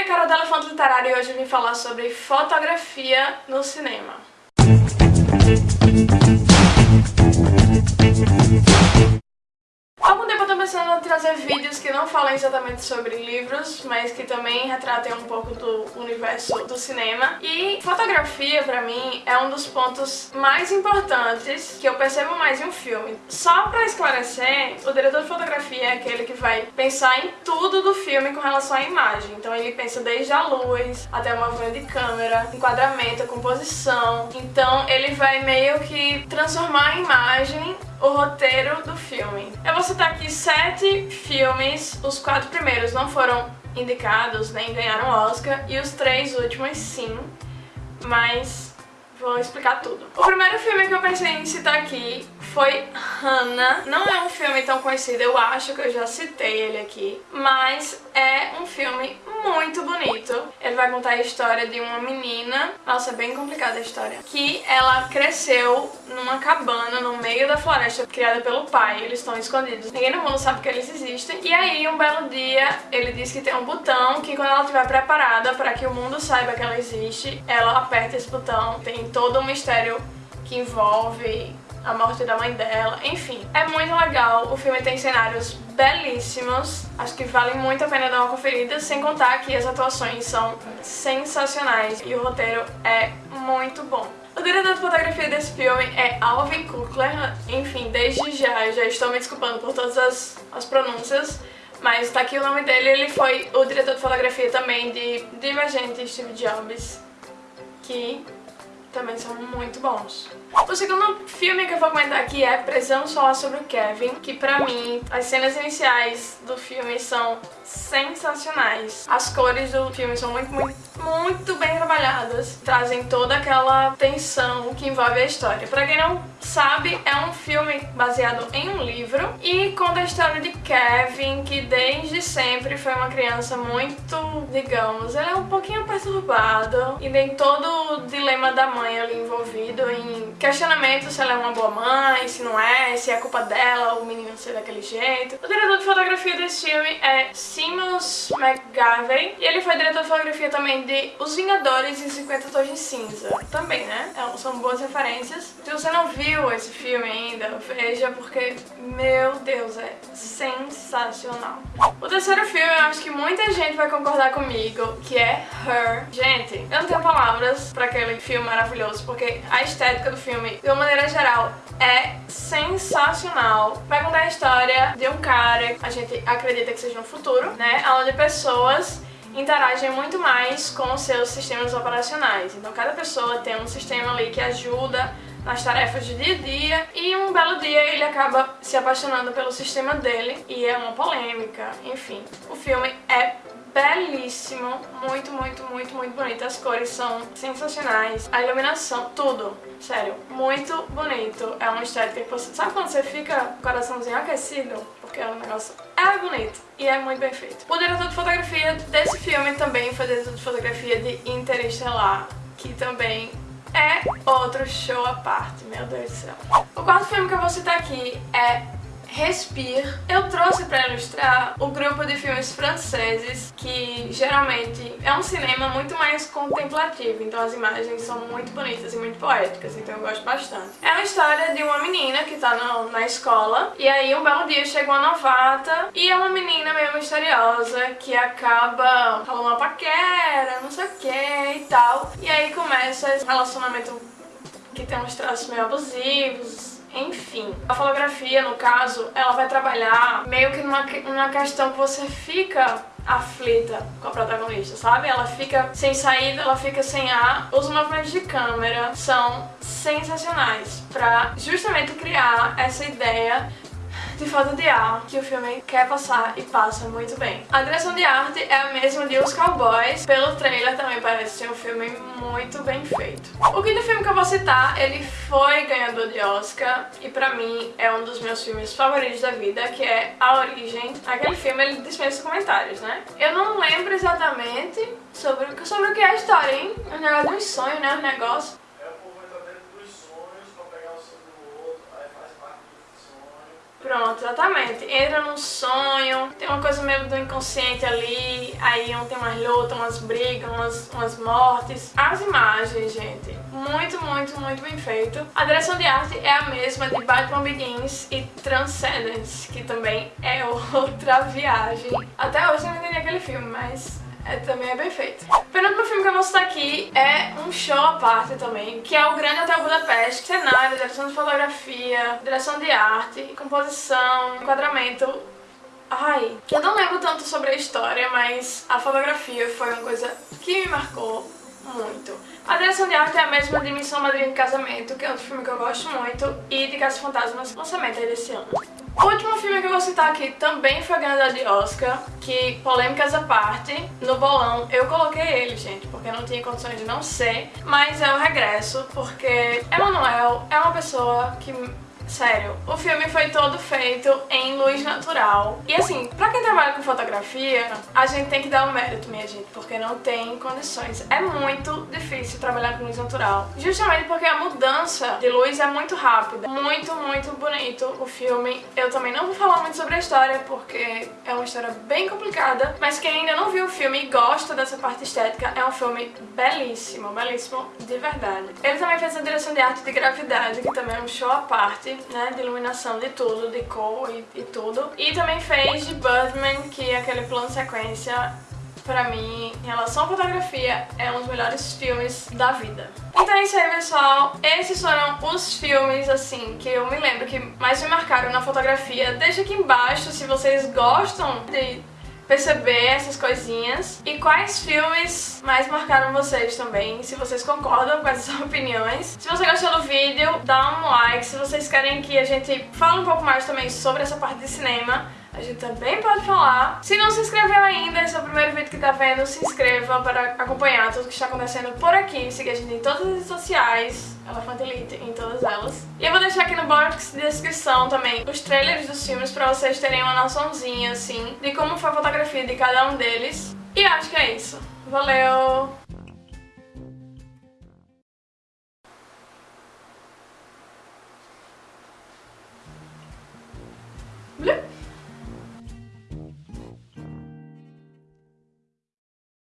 aqui é a Carol da Elefante Literário e hoje eu vim falar sobre fotografia no cinema. Trazer vídeos que não falam exatamente sobre livros, mas que também retratem um pouco do universo do cinema. E fotografia, pra mim, é um dos pontos mais importantes que eu percebo mais em um filme. Só pra esclarecer, o diretor de fotografia é aquele que vai pensar em tudo do filme com relação à imagem. Então ele pensa desde a luz até o movimento de câmera, enquadramento, composição. Então ele vai meio que transformar a imagem o roteiro do filme. Eu vou citar aqui sete filmes, os quatro primeiros não foram indicados nem ganharam Oscar e os três últimos sim, mas vou explicar tudo. O primeiro filme que eu pensei em citar aqui foi Hannah. Não é um filme tão conhecido, eu acho que eu já citei ele aqui, mas é um filme muito bonito. Ele vai contar a história de uma menina, nossa, é bem complicada a história, que ela cresceu numa cabana no meio da floresta, criada pelo pai. Eles estão escondidos. Ninguém no mundo sabe que eles existem. E aí, um belo dia, ele diz que tem um botão que quando ela estiver preparada para que o mundo saiba que ela existe, ela aperta esse botão. Tem todo um mistério que envolve a morte da mãe dela, enfim. É muito legal, o filme tem cenários belíssimos, acho que vale muito a pena dar uma conferida, sem contar que as atuações são sensacionais e o roteiro é muito bom. O diretor de fotografia desse filme é Alvin Kukler, enfim, desde já, já estou me desculpando por todas as, as pronúncias, mas tá aqui o nome dele, ele foi o diretor de fotografia também de Divergente e Steve Jobs, que também são muito bons. O segundo filme que eu vou comentar aqui é Precisamos Falar sobre o Kevin, que pra mim, as cenas iniciais do filme são sensacionais. As cores do filme são muito, muito, muito bem trabalhadas, trazem toda aquela tensão que envolve a história. Pra quem não sabe, é um filme baseado em um livro e conta a história de Kevin, que desde sempre foi uma criança muito, digamos, ele é um pouquinho perturbado e tem todo o dilema da mãe ali envolvido em questionamento se ela é uma boa mãe, se não é, se é culpa dela o menino ser daquele jeito. O diretor de fotografia desse filme é Seamus McGavey e ele foi diretor de fotografia também de Os Vingadores em 50 Tons de Cinza. Também, né? São boas referências. Se você não viu esse filme ainda, veja porque, meu Deus, é sensacional. O terceiro filme, eu acho que muita gente vai concordar comigo, que é Her. Gente, eu não tenho palavras pra aquele filme maravilhoso, porque a estética do filme, de uma maneira geral, é sensacional. Vai contar a história de um cara, a gente acredita que seja no futuro, né? Onde pessoas interagem muito mais com os seus sistemas operacionais. Então cada pessoa tem um sistema ali que ajuda nas tarefas do dia a dia e um belo dia ele acaba se apaixonando pelo sistema dele e é uma polêmica, enfim. O filme é belíssimo, muito, muito, muito, muito bonito. As cores são sensacionais, a iluminação, tudo, sério, muito bonito. É uma estética que você... Sabe quando você fica o coraçãozinho aquecido? Porque o negócio é bonito e é muito bem feito. O diretor de fotografia desse filme também foi diretor de fotografia de Interestelar, que também é outro show à parte, meu Deus do céu. O quarto filme que eu vou citar aqui é Respire. Eu trouxe para ilustrar o grupo de filmes franceses que geralmente é um cinema muito mais contemplativo, então as imagens são muito bonitas e muito poéticas, então eu gosto bastante. É a história de uma menina que tá na, na escola e aí um belo dia chega uma novata e é uma menina meio misteriosa que acaba falando uma paquera, não sei o que e tal. E aí começa esse relacionamento que tem uns traços meio abusivos, enfim, a fotografia, no caso, ela vai trabalhar meio que numa, numa questão que você fica aflita com a protagonista, sabe? Ela fica sem saída, ela fica sem ar. Os movimentos de câmera são sensacionais pra justamente criar essa ideia de falta de ar que o filme quer passar e passa muito bem. A direção de arte é a mesma de Os Cowboys, pelo trailer também parece ser um filme muito bem feito. O quinto filme que eu vou citar, ele foi ganhador de Oscar e pra mim é um dos meus filmes favoritos da vida, que é A Origem. Aquele filme ele dispensa comentários, né? Eu não lembro exatamente sobre, sobre o que é a história, hein? É um negócio um sonho, né? Negócio. Pronto, exatamente. Entra num sonho, tem uma coisa meio do inconsciente ali, aí tem umas lutas, umas brigas, umas, umas mortes. As imagens, gente, muito, muito, muito bem feito. A direção de arte é a mesma de Batman Begins e Transcendence, que também é outra viagem. Até hoje eu não entendi aquele filme, mas é, também é bem feito. O penúltimo filme que eu vou citar aqui é um show à parte também, que é o Grande Hotel Budapeste. Cenário, direção de fotografia, direção de arte, composição, enquadramento. Ai, eu não lembro tanto sobre a história, mas a fotografia foi uma coisa que me marcou muito. A direção de arte é a mesma de Missão Madrinha de Casamento, que é outro filme que eu gosto muito, e de Caça Fantasmas, lançamento aí desse ano. O último filme que eu vou citar aqui também foi ganhador de Oscar, que, polêmicas à parte, no bolão eu coloquei ele, gente, porque não tinha condições de não ser, mas é o regresso, porque Emanuel é uma pessoa que Sério, o filme foi todo feito em luz natural. E assim, pra quem trabalha com fotografia, a gente tem que dar um mérito, minha gente, porque não tem condições. É muito difícil trabalhar com luz natural. Justamente porque a mudança de luz é muito rápida. Muito, muito bonito o filme. Eu também não vou falar muito sobre a história, porque é uma história bem complicada. Mas quem ainda não viu o filme e gosta dessa parte estética, é um filme belíssimo, belíssimo de verdade. Ele também fez a direção de arte de Gravidade, que também é um show à parte né, de iluminação de tudo, de cor e, e tudo. E também fez de Birdman, que é aquele plano sequência pra mim, em relação à fotografia, é um dos melhores filmes da vida. Então é isso aí, pessoal. Esses foram os filmes, assim, que eu me lembro que mais me marcaram na fotografia. Deixa aqui embaixo se vocês gostam de perceber essas coisinhas. E quais filmes mais marcaram vocês também, se vocês concordam com essas opiniões. Se você gostou do vídeo, dá um like. Se vocês querem que a gente fale um pouco mais também sobre essa parte de cinema, a gente também pode falar. Se não se inscreveu ainda, esse é o primeiro vídeo que tá vendo, se inscreva para acompanhar tudo que está acontecendo por aqui. Siga a gente em todas as redes sociais, Elefante Elite em todas elas. E eu vou deixar aqui no box de descrição também os trailers dos filmes pra vocês terem uma noçãozinha, assim, de como foi a fotografia de cada um deles. E acho que é isso. Valeu!